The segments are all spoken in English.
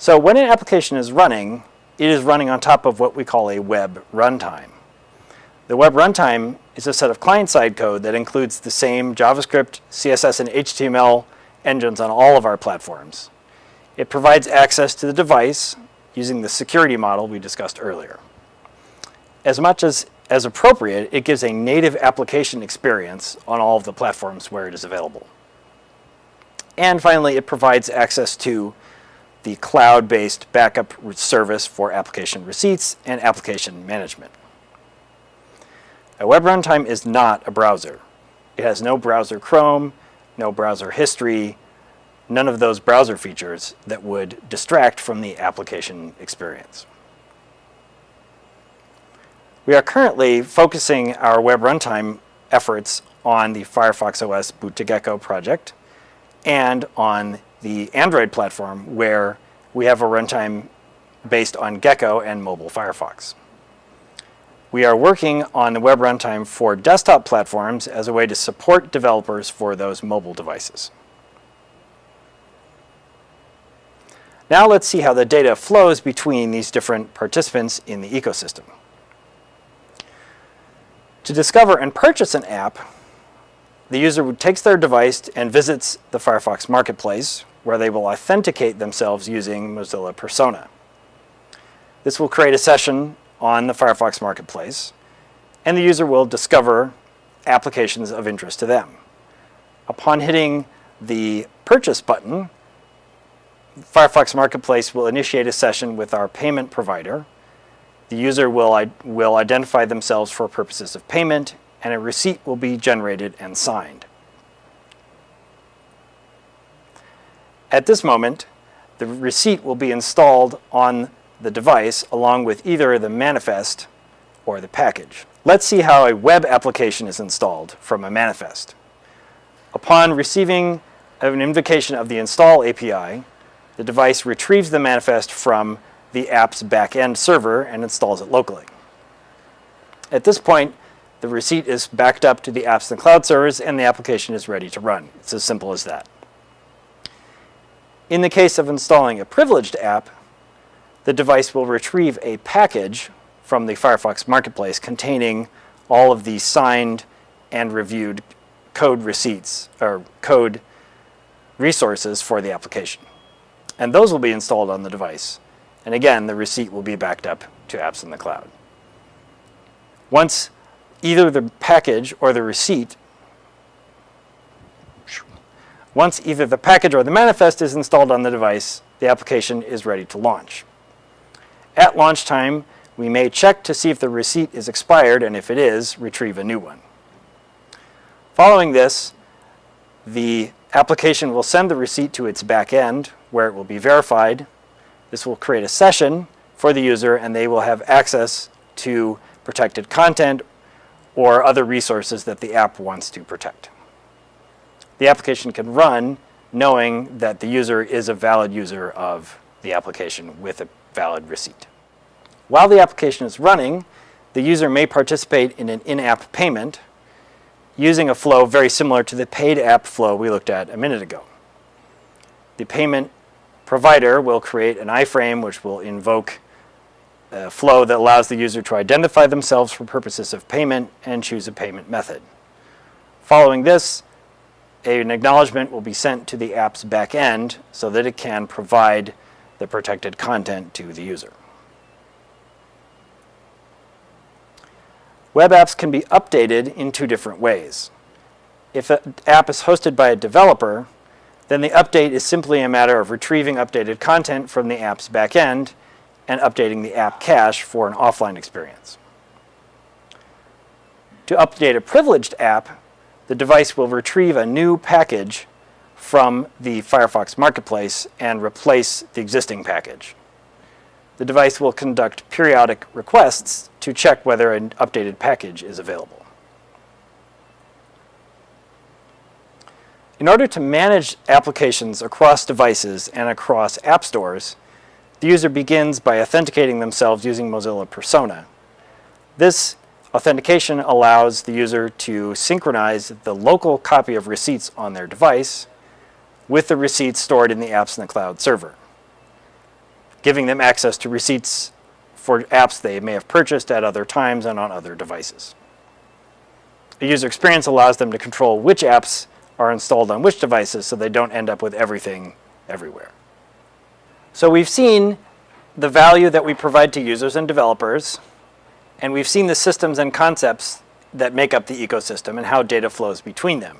So when an application is running, it is running on top of what we call a web runtime. The web runtime is a set of client-side code that includes the same JavaScript, CSS, and HTML engines on all of our platforms. It provides access to the device using the security model we discussed earlier. As much as, as appropriate, it gives a native application experience on all of the platforms where it is available. And finally, it provides access to the cloud-based backup service for application receipts and application management. A web runtime is not a browser. It has no browser Chrome, no browser history, none of those browser features that would distract from the application experience. We are currently focusing our web runtime efforts on the Firefox OS Boot to Gecko project and on the Android platform where we have a runtime based on Gecko and mobile Firefox. We are working on the web runtime for desktop platforms as a way to support developers for those mobile devices. Now let's see how the data flows between these different participants in the ecosystem. To discover and purchase an app, the user takes their device and visits the Firefox Marketplace, where they will authenticate themselves using Mozilla Persona. This will create a session on the Firefox Marketplace, and the user will discover applications of interest to them. Upon hitting the Purchase button, Firefox Marketplace will initiate a session with our payment provider. The user will, will identify themselves for purposes of payment, and a receipt will be generated and signed. At this moment, the receipt will be installed on the device along with either the manifest or the package. Let's see how a web application is installed from a manifest. Upon receiving an invocation of the install API, the device retrieves the manifest from the app's backend server and installs it locally. At this point, the receipt is backed up to the apps and cloud servers and the application is ready to run. It's as simple as that. In the case of installing a privileged app, the device will retrieve a package from the Firefox Marketplace containing all of the signed and reviewed code receipts or code resources for the application. And those will be installed on the device. And again, the receipt will be backed up to apps in the cloud. Once either the package or the receipt, once either the package or the manifest is installed on the device, the application is ready to launch. At launch time, we may check to see if the receipt is expired, and if it is, retrieve a new one. Following this, the application will send the receipt to its back end, where it will be verified. This will create a session for the user, and they will have access to protected content or other resources that the app wants to protect. The application can run knowing that the user is a valid user of the application with a valid receipt. While the application is running, the user may participate in an in-app payment using a flow very similar to the paid app flow we looked at a minute ago. The payment provider will create an iframe which will invoke a flow that allows the user to identify themselves for purposes of payment and choose a payment method. Following this, an acknowledgement will be sent to the app's backend so that it can provide the protected content to the user. Web apps can be updated in two different ways. If an app is hosted by a developer, then the update is simply a matter of retrieving updated content from the app's backend and updating the app cache for an offline experience. To update a privileged app, the device will retrieve a new package from the Firefox Marketplace and replace the existing package. The device will conduct periodic requests to check whether an updated package is available. In order to manage applications across devices and across app stores, the user begins by authenticating themselves using Mozilla Persona. This authentication allows the user to synchronize the local copy of receipts on their device with the receipts stored in the apps in the cloud server. giving them access to receipts for apps they may have purchased at other times and on other devices. The user experience allows them to control which apps are installed on which devices so they don't end up with everything everywhere. So we've seen the value that we provide to users and developers, and we've seen the systems and concepts that make up the ecosystem and how data flows between them.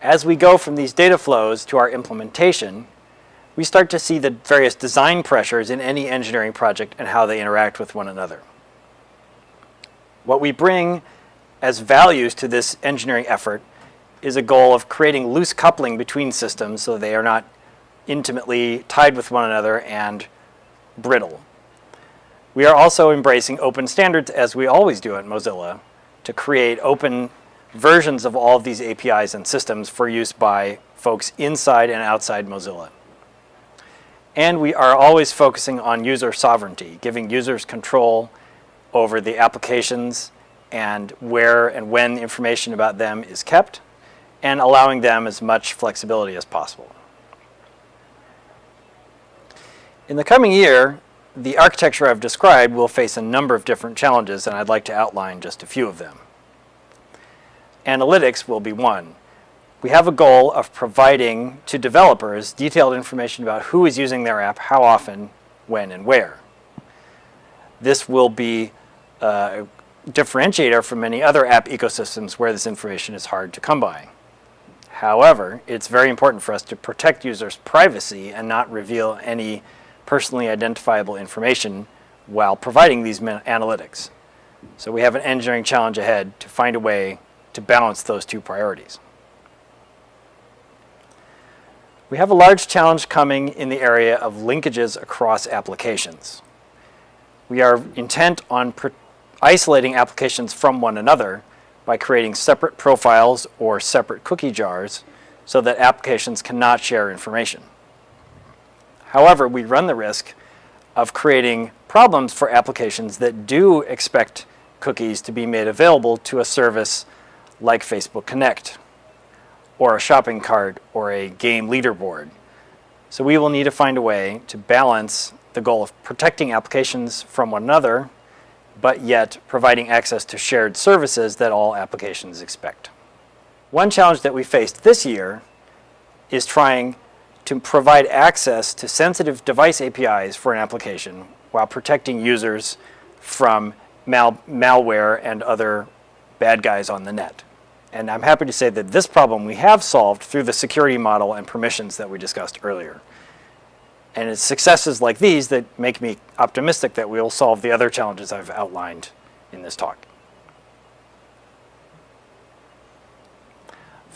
As we go from these data flows to our implementation, we start to see the various design pressures in any engineering project and how they interact with one another. What we bring as values to this engineering effort is a goal of creating loose coupling between systems so they are not intimately tied with one another and brittle. We are also embracing open standards as we always do at Mozilla to create open versions of all of these APIs and systems for use by folks inside and outside Mozilla. And we are always focusing on user sovereignty, giving users control over the applications and where and when information about them is kept, and allowing them as much flexibility as possible. In the coming year, the architecture I've described will face a number of different challenges, and I'd like to outline just a few of them. Analytics will be one. We have a goal of providing to developers detailed information about who is using their app, how often, when, and where. This will be a differentiator from many other app ecosystems where this information is hard to come by. However, it's very important for us to protect users' privacy and not reveal any personally identifiable information while providing these analytics. So we have an engineering challenge ahead to find a way to balance those two priorities. We have a large challenge coming in the area of linkages across applications. We are intent on isolating applications from one another by creating separate profiles or separate cookie jars so that applications cannot share information. However, we run the risk of creating problems for applications that do expect cookies to be made available to a service like Facebook Connect or a shopping cart or a game leaderboard. So we will need to find a way to balance the goal of protecting applications from one another, but yet providing access to shared services that all applications expect. One challenge that we faced this year is trying to provide access to sensitive device APIs for an application while protecting users from mal malware and other bad guys on the net. And I'm happy to say that this problem we have solved through the security model and permissions that we discussed earlier. And it's successes like these that make me optimistic that we will solve the other challenges I've outlined in this talk.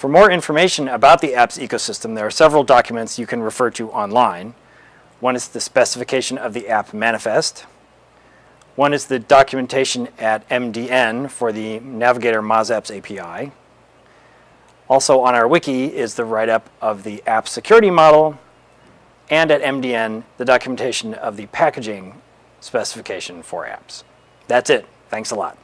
For more information about the apps ecosystem, there are several documents you can refer to online. One is the specification of the app manifest. One is the documentation at MDN for the Navigator MozApps API. Also on our wiki is the write-up of the app security model, and at MDN, the documentation of the packaging specification for apps. That's it. Thanks a lot.